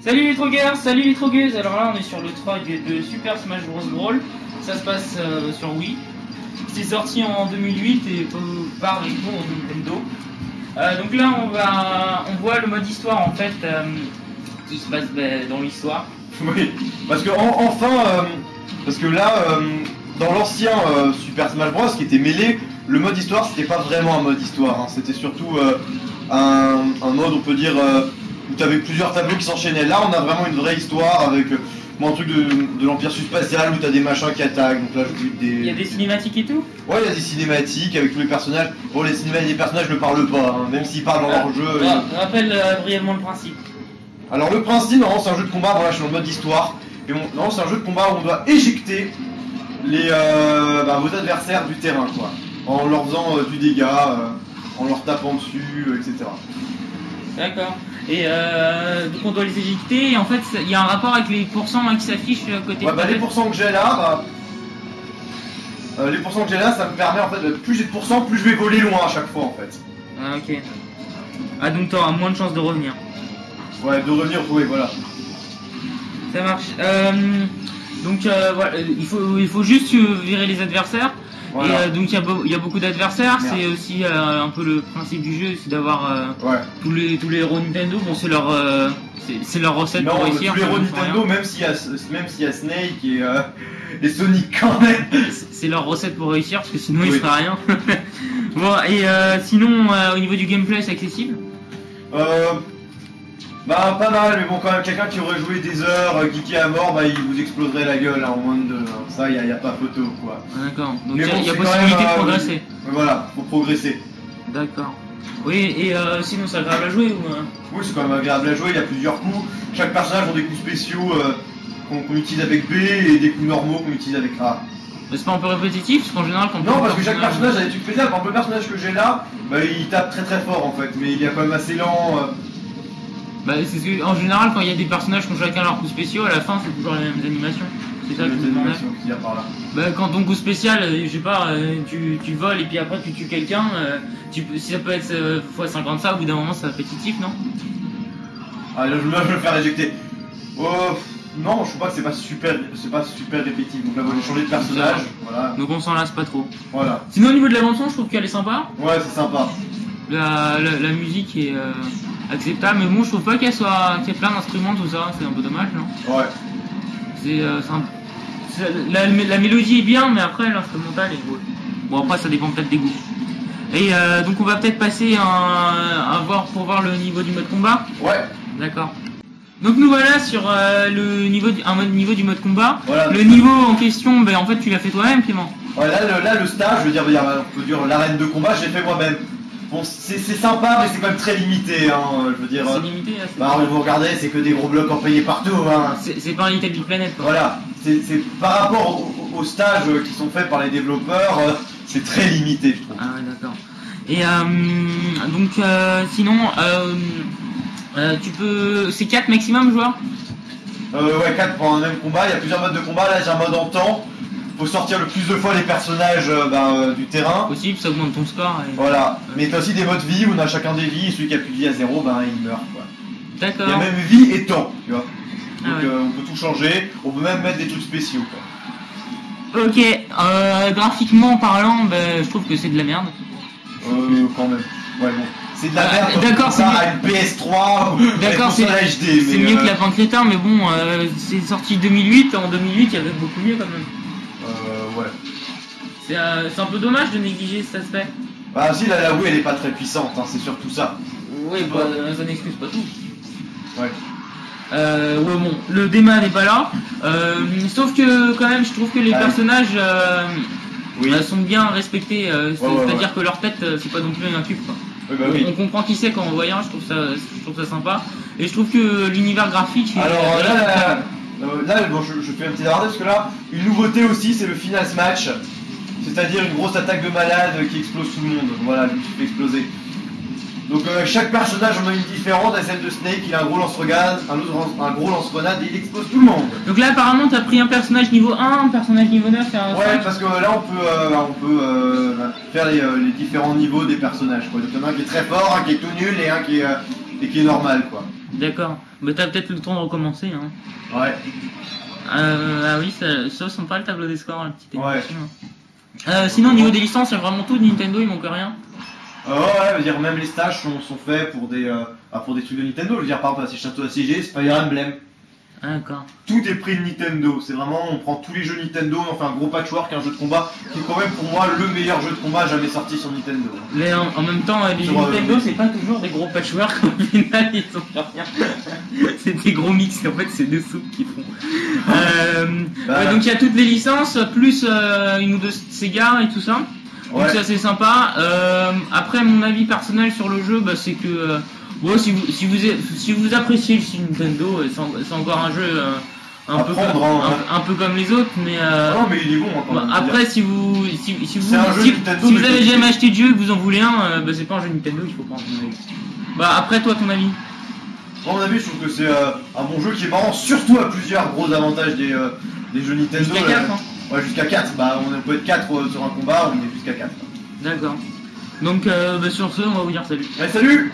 Salut les trogueurs, salut les trogueuses Alors là on est sur le trog de Super Smash Bros Brawl. Ça se passe euh, sur Wii. C'est sorti en 2008 et euh, par bons Nintendo. Euh, donc là on va on voit le mode histoire en fait euh, qui se passe bah, dans l'histoire. Oui, parce que en- enfin, euh, parce que là, euh, dans l'ancien euh, Super Smash Bros, qui était mêlé, le mode histoire, c'était pas vraiment un mode histoire, hein. c'était surtout euh, un, mode, on peut dire, euh, où tu avais plusieurs tableaux qui s'enchaînaient. Là, on a vraiment une vraie histoire avec euh, bon, un truc de, de l'Empire spatial où tu as des machins qui attaquent. Donc là, je vous dis Il y a des cinématiques et tout Ouais, il y a des cinématiques avec tous les personnages. Bon, les cinématiques des personnages ne parlent pas, hein, même s'ils parlent dans leur jeu. Ah, Rappelle euh, brièvement le principe. Alors le principe, normalement c'est un jeu de combat, voilà je suis dans le mode histoire, et bon, normalement c'est un jeu de combat où on doit éjecter les, euh, bah, vos adversaires du terrain quoi, en leur faisant euh, du dégât, euh, en leur tapant dessus, euh, etc. D'accord. Et euh, donc on doit les éjecter et en fait il y a un rapport avec les pourcents hein, qui s'affichent à côté Ouais, de bah, les pourcents que j'ai là, bah, euh, les pourcents que j'ai là, ça me permet en fait, de- plus j'ai de pourcents, plus je vais voler loin à chaque fois en fait. Ah ok. Ah donc t'auras moins de chances de revenir. Ouais, de revenir, oui voilà. Ça marche. Euh, donc euh, voilà, euh, il faut il faut juste euh, virer les adversaires. Voilà. Et euh, donc il y, a beau- il y a beaucoup d'adversaires. C'est aussi euh, un peu le principe du jeu, c'est d'avoir euh, Ouais. tous les tous les héros Nintendo. Bon c'est leur euh, c'est- leur recette Non, pour tous réussir. les héros Nintendo, même s'il y, a- y a Snake et, et Sonic quand même. C'est- leur recette pour réussir parce que sinon il Oui. fera rien. bon et euh, sinon euh, au niveau du gameplay c'est accessible? Euh, bah pas mal, mais bon quand même quelqu'un qui aurait joué des heures, euh, geeké à mort, bah il vous exploserait la gueule hein, en moins de deux. hein. Ça y a, y a pas photo quoi. Ah, D'accord. Donc il a, bon, il y a possibilité même, de euh, progresser. Mais voilà, faut progresser. D'accord. Oui et euh, sinon c'est agréable à jouer ou euh Oui c'est quand même agréable à jouer, il y a plusieurs coups. Chaque personnage ont des coups spéciaux euh, qu'on utilise avec B et des coups normaux qu'on utilise avec A. Mais c'est pas un peu répétitif parce qu'en général quand Non on parce que chaque personnage a des trucs spéciaux, par exemple le personnage que j'ai là, bah il tape très très fort en fait, mais il est quand même assez lent. Bah, c'est ce que- en général, quand il y a des personnages qui ont chacun leurs coups spéciaux, à la fin, c'est toujours les mêmes animations. C'est ça que je me animations qu'il y a par là. Bah, quand ton coup spécial, euh, je sais pas, euh, tu, tu voles et puis après tu tues quelqu'un, euh, tu si ça peut être euh, fois 50 ça, au bout d'un moment, c'est répétitif, non? Ah là je, là, je vais le faire éjecter. Oh non, je trouve pas que c'est pas super c'est pas super répétitif. Donc là moi, j'ai changé de personnage. Voilà. Donc on s'en lasse pas trop. Voilà. Sinon, au niveau de la bande-son, je trouve qu'elle est sympa. Ouais c'est sympa. La, la, la musique est euh, acceptable, mais bon, je trouve pas qu'elle soit qu'il y ait plein d'instruments, tout ça, c'est un peu dommage, non Ouais. C'est euh, un- la, la mélodie est bien, mais après l'instrumental est beau. Bon après ça dépend peut-être des goûts. Et euh, donc on va peut-être passer un, un voir pour voir le niveau du mode combat. Ouais. D'accord. Donc nous voilà sur euh, le niveau du, un mode niveau du mode combat. Voilà. Le niveau en question, ben en fait tu l'as fait toi-même Clément. Ouais, là, le, là, le stage, je veux dire, on peut dire l'arène de combat, j'ai fait moi-même. Bon, c'est sympa, mais c'est quand même très limité, hein. Je veux dire. C'est limité. là, Bah, vous regardez, c'est que des gros blocs employés partout, hein. C'est pas un Little Big Planet quoi. Voilà. C'est par rapport au- au- aux stages qui sont faits par les développeurs, euh, c'est très limité, je trouve. Ah ouais, d'accord. Et euh, donc euh, sinon, euh, tu peux, c'est 4 maximum joueurs? Euh, ouais, 4 pour un même combat, il y a plusieurs modes de combat, là j'ai un mode en temps. Faut sortir le plus de fois les personnages euh, ben, euh, du terrain. Possible, ça augmente ton score. et- Voilà. Mais t'as aussi des modes vie où on a chacun des vies, et celui qui a plus de vie à zéro, ben il meurt quoi. Il y a D'accord. même vie et temps, tu vois. Ah Donc ouais. euh, on peut tout changer, on peut même mettre des trucs spéciaux quoi. Ok, euh, graphiquement parlant, ben, je trouve que c'est de la merde. Euh, quand même. Ouais bon. C'est de la Ah, merde quand d'accord, tu c'est compares mieux. à une PS3 ou D'accord, HD, c'est mais, mieux euh, que Lapin Crétin, mais bon, euh, c'est sorti 2008. En 2008, il y avait beaucoup mieux quand même. Euh, ouais. C'est euh, c'est un peu dommage de négliger cet aspect. Bah si, la, la Wii elle est pas très puissante, hein, c'est surtout ça. Oui, bah, euh, ça n'excuse pas tout. Ouais. Euh, ouais, bon, le débat n'est pas là. Euh, sauf que quand même, je trouve que les Ah personnages Oui. sont bien respectés. c'est- Ouais, ouais, C'est-à-dire que leur tête, c'est pas non plus un cube. Quoi. Oui, bah oui. On comprend qui c'est quand on voit un. Je trouve ça, je trouve ça sympa. Et je trouve que l'univers graphique. est- Alors est là, là, là, bon, je, je fais un petit aparté parce que là, une nouveauté aussi, c'est le final smash. C'est-à-dire une grosse attaque de malade qui explose tout le monde. Voilà, qui fait exploser. Donc euh, chaque personnage en a une différente. À celle de Snake, il a un gros lance-grenade, un autre un gros lance-grenade et il explose tout le monde. Donc là, apparemment, t'as pris un personnage niveau 1, un personnage niveau 9 et un Ouais, 5. parce que là on peut, euh, on peut euh, faire les, euh, les différents niveaux des personnages. Quoi. Donc il y en a un qui est très fort, un qui est tout nul et un qui est, euh, et qui est normal. quoi. D'accord. Bah t'as peut-être le temps de recommencer. Hein. Ouais. Euh, ah oui, ça, ça sent pas le tableau des scores, la petite Ouais. Euh, sinon, au niveau des licences, il y a vraiment tout de Nintendo, il manque rien. Euh, ouais, je veux dire, même les stages sont, sont faits pour des, euh, ah, pour des trucs de Nintendo. Je veux dire, par exemple, à ces châteaux assiégés, c'est Fire Emblem. D'accord. Tout est pris de Nintendo. C'est vraiment, on prend tous les jeux Nintendo, on fait un gros patchwork, un jeu de combat, qui est quand même pour moi le meilleur jeu de combat jamais sorti sur Nintendo. Mais en, en même temps, les euh, Nintendo, c'est pas toujours des gros patchwork, au final, ils sont rien. c'est des gros mix, en fait, c'est des soupes qu'ils font. Euh, Bah. ouais, donc il y a toutes les licences, plus euh, une ou deux Sega et tout ça. Donc Ouais. ça c'est sympa. Euh, après mon avis personnel sur le jeu, bah, c'est que bon, si, vous, si, vous, si vous appréciez le Nintendo, euh, c'est en- c'est encore un jeu euh, un, À peu prendre, comme, hein, un, un peu comme les autres, mais euh, Non, mais il est bon hein, bah, après si vous si, si vous si, Nintendo, si mais vous avez jamais acheté de jeu et que vous en voulez un, euh, bah, c'est pas un jeu Nintendo qu'il faut prendre. Bah après toi ton avis? À mon avis, je trouve que c'est euh, un bon jeu qui est marrant, surtout à plusieurs gros avantages des, des jeux Nintendo. Jusqu'à euh, 4 hein Ouais, jusqu'à 4. Bah, on peut être 4 sur un combat, on est jusqu'à 4. D'accord. Donc bah, sur ce, on va vous dire salut. Salut